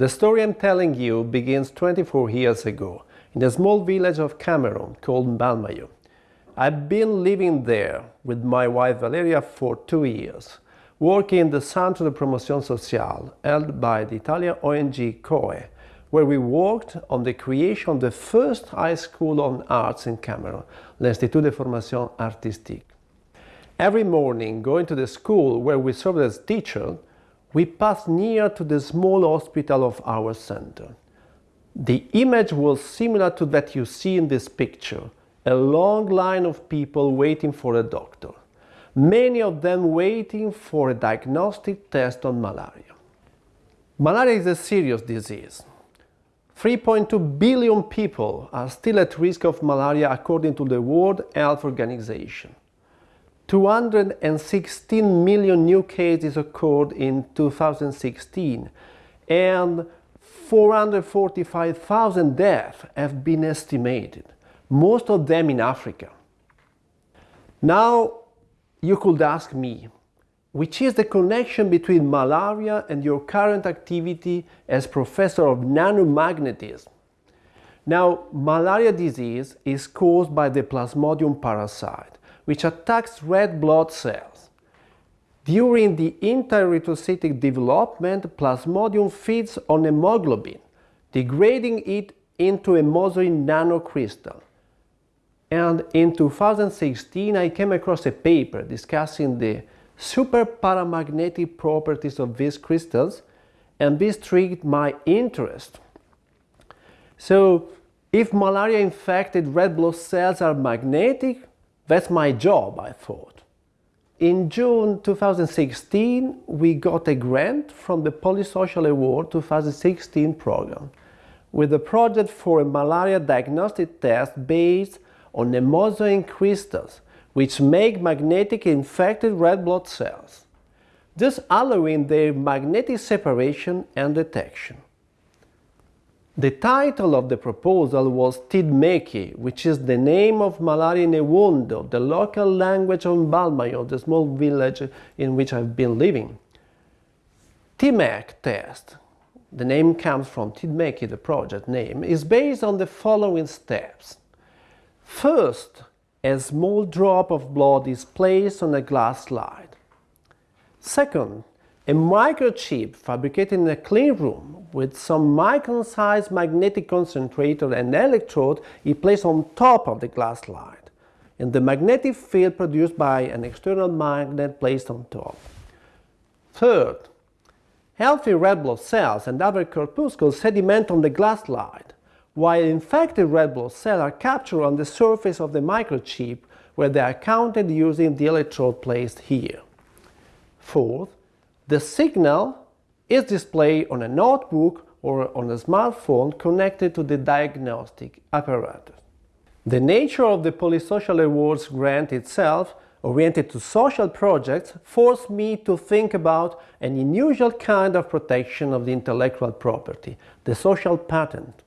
The story I'm telling you begins 24 years ago in a small village of Cameroon called Mbalmayo. I've been living there with my wife Valeria for two years, working in the Centre de Promotion Sociale held by the Italian ONG COE, where we worked on the creation of the first high school on arts in Cameroon, l'Institut de Formation Artistique. Every morning, going to the school where we served as teacher, we passed near to the small hospital of our center. The image was similar to that you see in this picture, a long line of people waiting for a doctor, many of them waiting for a diagnostic test on malaria. Malaria is a serious disease. 3.2 billion people are still at risk of malaria according to the World Health Organization. 216 million new cases occurred in 2016 and 445,000 deaths have been estimated, most of them in Africa. Now you could ask me, which is the connection between malaria and your current activity as professor of nanomagnetism? Now, malaria disease is caused by the Plasmodium parasite, which attacks red blood cells. During the intererythrocytic development, Plasmodium feeds on hemoglobin, degrading it into hemozoin nanocrystal. And in 2016 I came across a paper discussing the super paramagnetic properties of these crystals and this triggered my interest. So if malaria infected red blood cells are magnetic, that's my job, I thought. In June 2016, we got a grant from the Polisocial Award 2016 program with a project for a malaria diagnostic test based on hemozoin crystals which make magnetic infected red blood cells, thus allowing their magnetic separation and detection. The title of the proposal was Tidmeki, which is the name of Malaria in Ewondo, the local language of Mbalmayo, the small village in which I've been living. TIMEC test, the name comes from Tidmeki, the project name, is based on the following steps. First, a small drop of blood is placed on a glass slide. Second, a microchip fabricated in a clean room with some micron-sized magnetic concentrator and electrode is placed on top of the glass slide and the magnetic field produced by an external magnet placed on top. Third, healthy red blood cells and other corpuscles sediment on the glass slide, while infected red blood cells are captured on the surface of the microchip where they are counted using the electrode placed here. Fourth, the signal is displayed on a notebook or on a smartphone connected to the diagnostic apparatus. The nature of the Polisocial Awards grant itself, oriented to social projects, forced me to think about an unusual kind of protection of the intellectual property, the social patent.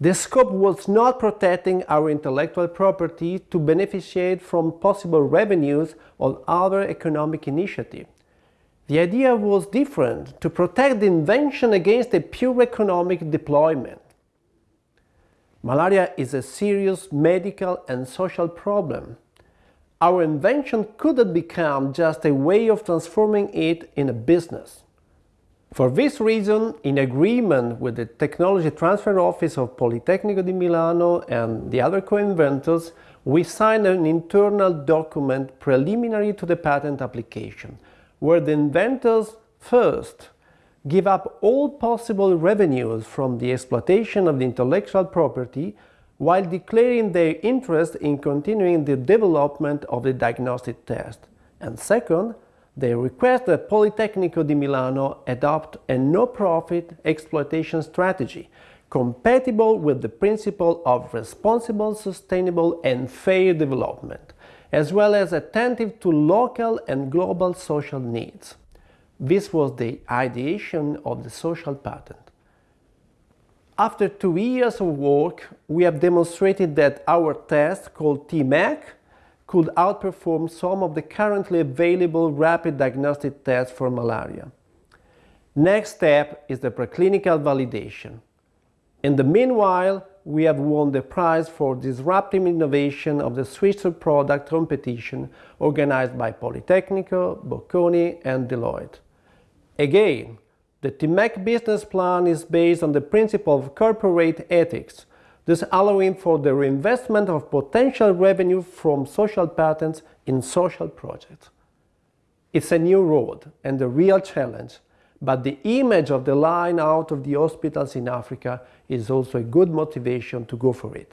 The scope was not protecting our intellectual property to beneficiate from possible revenues or other economic initiatives. The idea was different, to protect the invention against a pure economic deployment. Malaria is a serious medical and social problem. Our invention couldn't become just a way of transforming it in a business. For this reason, in agreement with the Technology Transfer Office of Politecnico di Milano and the other co-inventors, we signed an internal document preliminary to the patent application, where the inventors first give up all possible revenues from the exploitation of the intellectual property while declaring their interest in continuing the development of the diagnostic test. And second, they request that Politecnico di Milano adopt a no-profit exploitation strategy compatible with the principle of responsible, sustainable and fair development as well as attentive to local and global social needs. This was the ideation of the social patent. After two years of work, we have demonstrated that our test, called TMAC, could outperform some of the currently available rapid diagnostic tests for malaria. Next step is the preclinical validation. In the meanwhile, we have won the prize for disruptive innovation of the Swiss product competition organized by Politecnico, Bocconi and Deloitte. Again, the TIMEC business plan is based on the principle of corporate ethics, thus allowing for the reinvestment of potential revenue from social patents in social projects. It's a new road and a real challenge, but the image of the line out of the hospitals in Africa is also a good motivation to go for it.